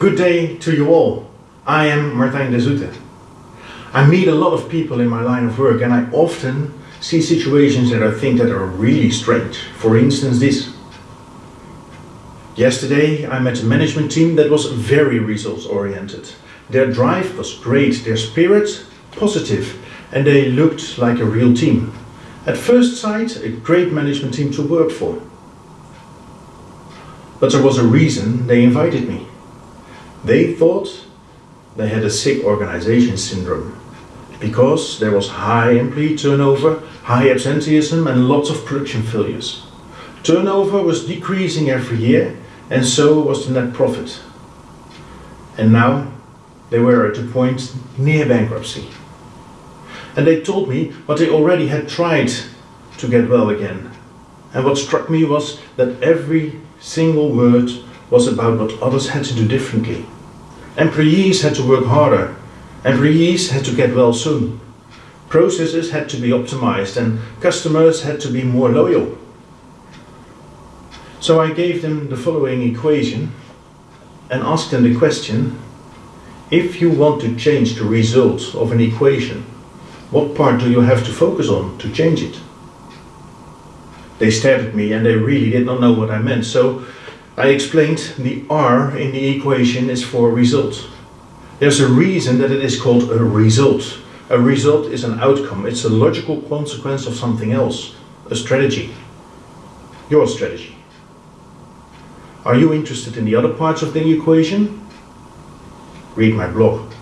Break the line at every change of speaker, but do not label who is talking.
Good day to you all. I am Martijn de Zoete. I meet a lot of people in my line of work and I often see situations that I think that are really strange. For instance this. Yesterday I met a management team that was very results oriented. Their drive was great, their spirit positive and they looked like a real team. At first sight a great management team to work for. But there was a reason they invited me. They thought they had a sick organization syndrome because there was high employee turnover, high absenteeism and lots of production failures. Turnover was decreasing every year and so was the net profit. And now they were at a point near bankruptcy. And they told me what they already had tried to get well again. And what struck me was that every single word was about what others had to do differently. Employees had to work harder. Employees had to get well soon. Processes had to be optimized and customers had to be more loyal. So I gave them the following equation and asked them the question, if you want to change the result of an equation, what part do you have to focus on to change it? They stared at me and they really did not know what I meant. So I explained the R in the equation is for result. There's a reason that it is called a result. A result is an outcome. It's a logical consequence of something else. A strategy. Your strategy. Are you interested in the other parts of the equation? Read my blog.